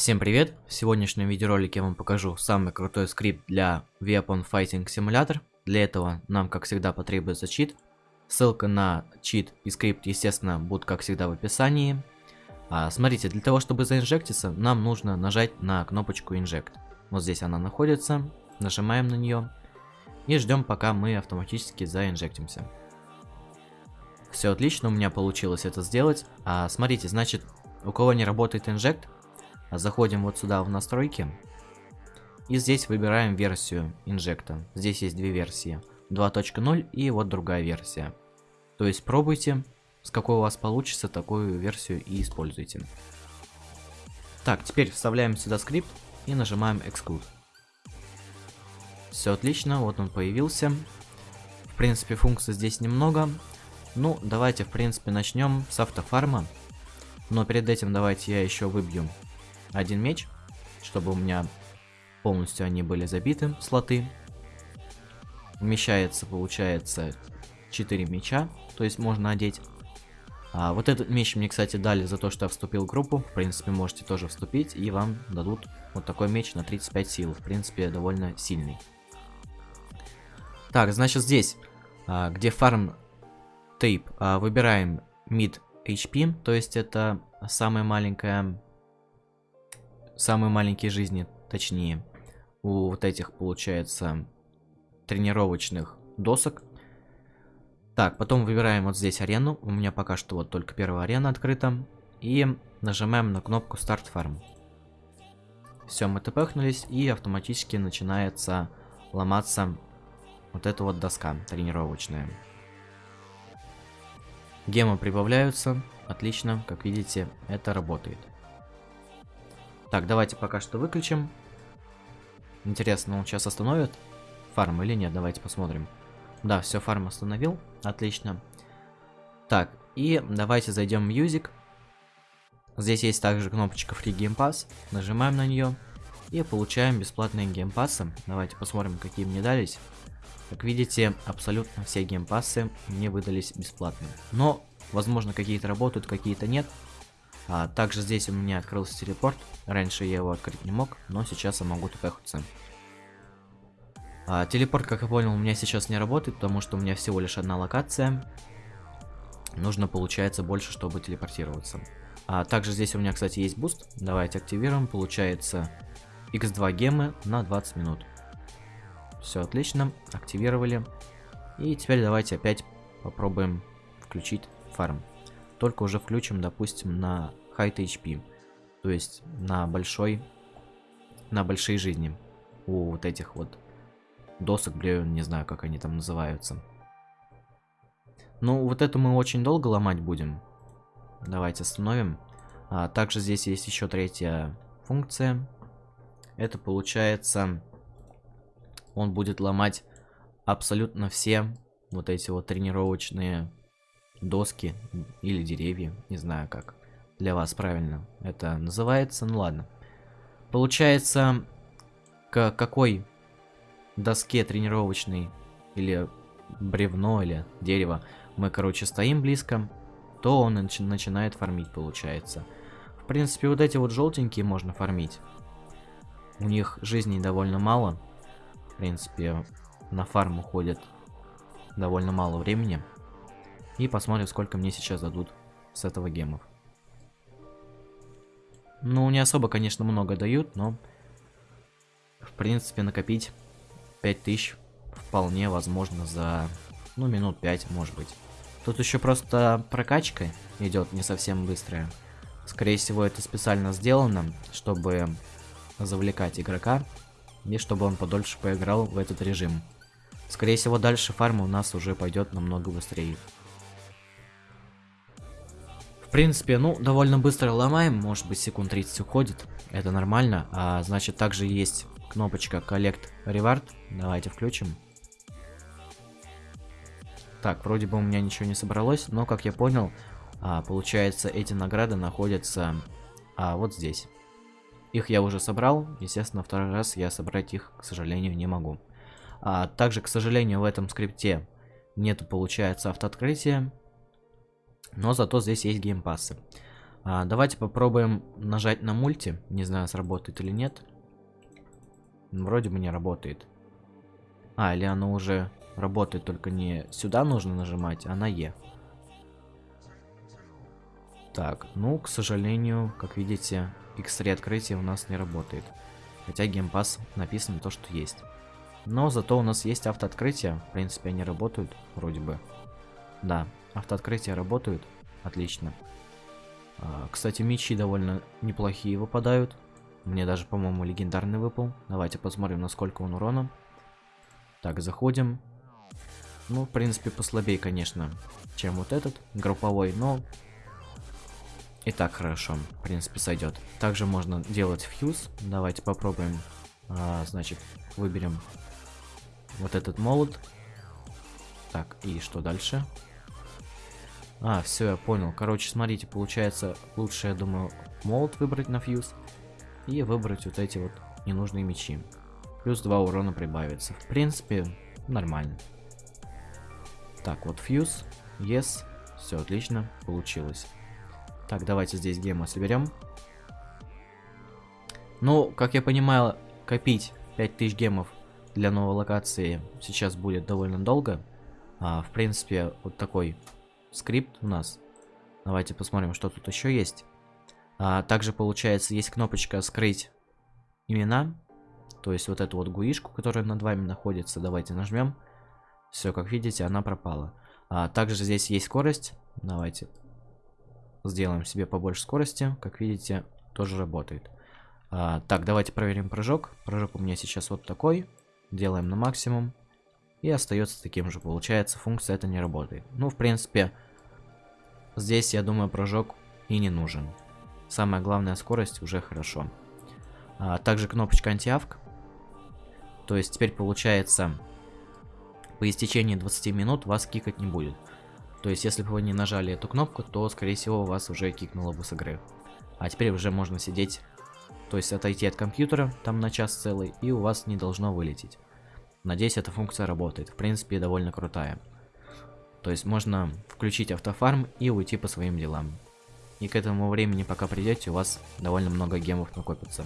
Всем привет! В сегодняшнем видеоролике я вам покажу самый крутой скрипт для Weapon Fighting Simulator. Для этого нам, как всегда, потребуется чит. Ссылка на чит и скрипт, естественно, будут, как всегда, в описании. А, смотрите, для того, чтобы заинжектиться, нам нужно нажать на кнопочку Inject. Вот здесь она находится. Нажимаем на нее. И ждем, пока мы автоматически заинжектимся. Все отлично, у меня получилось это сделать. А, смотрите, значит, у кого не работает инжект, заходим вот сюда в настройки. И здесь выбираем версию инжекта. Здесь есть две версии. 2.0 и вот другая версия. То есть пробуйте, с какой у вас получится, такую версию и используйте. Так, теперь вставляем сюда скрипт и нажимаем Exclude. Все отлично, вот он появился. В принципе, функций здесь немного. Ну, давайте, в принципе, начнем с автофарма. Но перед этим давайте я еще выбью один меч, чтобы у меня полностью они были забиты, слоты. Вмещается, получается, 4 меча, то есть можно одеть. А, вот этот меч мне, кстати, дали за то, что я вступил в группу. В принципе, можете тоже вступить, и вам дадут вот такой меч на 35 сил. В принципе, довольно сильный. Так, значит, здесь, а, где фарм тейп, а, выбираем mid HP, то есть это самая маленькая, самые маленькие жизни, точнее, у вот этих получается тренировочных досок. Так, потом выбираем вот здесь арену, у меня пока что вот только первая арена открыта, и нажимаем на кнопку Start Farm. Все, мы тпхнулись, и автоматически начинается ломаться вот эта вот доска тренировочная. Гемы прибавляются. Отлично, как видите, это работает. Так, давайте пока что выключим. Интересно, он сейчас остановит фарм или нет? Давайте посмотрим. Да, все, фарм остановил. Отлично. Так, и давайте зайдем в Music. Здесь есть также кнопочка Free Game Pass. Нажимаем на нее. И получаем бесплатные геймпассы. Давайте посмотрим, какие мне дались. Как видите, абсолютно все геймпассы мне выдались бесплатно. Но, возможно, какие-то работают, какие-то нет. А, также здесь у меня открылся телепорт. Раньше я его открыть не мог, но сейчас я могу тпхаться. А, телепорт, как я понял, у меня сейчас не работает, потому что у меня всего лишь одна локация. Нужно, получается, больше, чтобы телепортироваться. А также здесь у меня, кстати, есть буст. Давайте активируем. Получается x2 гемы на 20 минут. Все отлично, активировали. И теперь давайте опять попробуем включить фарм. Только уже включим, допустим, на high HP. То есть на большой, на большие жизни. У вот этих вот досок, блин, не знаю, как они там называются. Ну, вот это мы очень долго ломать будем. Давайте остановим. А, также здесь есть еще третья функция. Это получается он будет ломать абсолютно все вот эти вот тренировочные доски или деревья, не знаю как для вас правильно это называется, ну ладно. Получается, к какой доске тренировочной или бревно или дерево мы, короче, стоим близко, то он начи начинает фармить, получается. В принципе, вот эти вот желтенькие можно фармить. У них жизней довольно мало, принципе, на фарм уходит довольно мало времени. И посмотрим, сколько мне сейчас дадут с этого гемов. Ну, не особо, конечно, много дают, но... В принципе, накопить 5000 вполне возможно за, ну, минут 5, может быть. Тут еще просто прокачка идет не совсем быстрая. Скорее всего, это специально сделано, чтобы завлекать игрока и чтобы он подольше поиграл в этот режим. Скорее всего, дальше фарма у нас уже пойдет намного быстрее. В принципе, ну, довольно быстро ломаем, может быть, секунд 30 уходит, это нормально. А, значит, также есть кнопочка Collect Reward, давайте включим. Так, вроде бы у меня ничего не собралось, но, как я понял, а, получается, эти награды находятся а, вот здесь. Их я уже собрал, естественно, второй раз я собрать их, к сожалению, не могу. А также, к сожалению, в этом скрипте нету, получается, автооткрытия, но зато здесь есть геймпассы. А, давайте попробуем нажать на мульти. Не знаю, сработает или нет. Вроде бы не работает. А, или оно уже работает, только не сюда нужно нажимать, а на Е. Так, ну, к сожалению, как видите, X3 открытие у нас не работает. Хотя геймпас написано то, что есть. Но зато у нас есть автооткрытие. В принципе, они работают, вроде бы. Да, автооткрытия работают. Отлично. А, кстати, мечи довольно неплохие выпадают. Мне даже, по-моему, легендарный выпал. Давайте посмотрим, насколько он урона. Так, заходим. Ну, в принципе, послабее, конечно, чем вот этот групповой, но и так хорошо, в принципе, сойдет. Также можно делать фьюз. Давайте попробуем. А, значит, выберем вот этот молот. Так, и что дальше? А, все, я понял. Короче, смотрите, получается, лучше, я думаю, молот выбрать на фьюз. И выбрать вот эти вот ненужные мечи. Плюс 2 урона прибавится. В принципе, нормально. Так, вот фьюз. Yes. Все, отлично. Получилось. Так, давайте здесь гемы соберем. Ну, как я понимаю, копить 5000 гемов для новой локации сейчас будет довольно долго. А, в принципе, вот такой скрипт у нас. Давайте посмотрим, что тут еще есть. А, также, получается, есть кнопочка «Скрыть имена». То есть вот эту вот гуишку, которая над вами находится. Давайте нажмем. Все, как видите, она пропала. А, также здесь есть скорость. Давайте Сделаем себе побольше скорости. Как видите, тоже работает. А, так, давайте проверим прыжок. Прыжок у меня сейчас вот такой. Делаем на максимум. И остается таким же. Получается, функция это не работает. Ну, в принципе, здесь, я думаю, прыжок и не нужен. Самая главная скорость уже хорошо. А, также кнопочка антиавк. То есть теперь получается, по истечении 20 минут вас кикать не будет. То есть, если бы вы не нажали эту кнопку, то, скорее всего, вас уже кикнуло бы с игры. А теперь уже можно сидеть, то есть отойти от компьютера, там на час целый, и у вас не должно вылететь. Надеюсь, эта функция работает. В принципе, довольно крутая. То есть, можно включить автофарм и уйти по своим делам. И к этому времени, пока придете, у вас довольно много гемов накопится.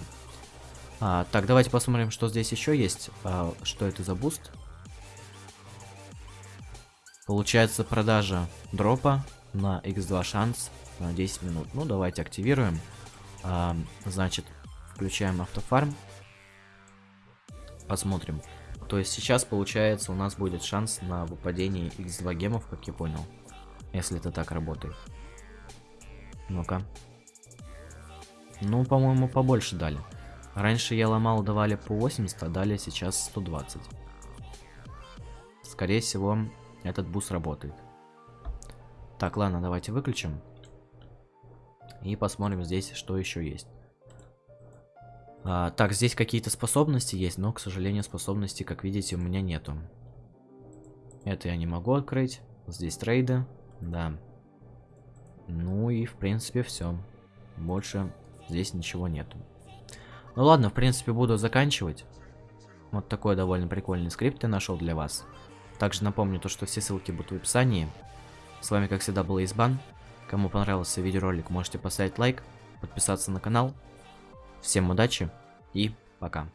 А, так, давайте посмотрим, что здесь еще есть. А, что это за буст? Получается продажа дропа на x2 шанс на 10 минут. Ну, давайте активируем. А, значит, включаем автофарм. Посмотрим. То есть сейчас, получается, у нас будет шанс на выпадение x2 гемов, как я понял. Если это так работает. Ну-ка. Ну, по-моему, побольше дали. Раньше я ломал, давали по 80, а дали сейчас 120. Скорее всего, этот буст работает. Так, ладно, давайте выключим. И посмотрим здесь, что еще есть. А, так, здесь какие-то способности есть, но, к сожалению, способностей, как видите, у меня нету. Это я не могу открыть. Здесь трейды, да. Ну и, в принципе, все. Больше здесь ничего нету. Ну ладно, в принципе, буду заканчивать. Вот такой довольно прикольный скрипт я нашел для вас. Также напомню то, что все ссылки будут в описании. С вами, как всегда, был Избан. Кому понравился видеоролик, можете поставить лайк, подписаться на канал. Всем удачи и пока.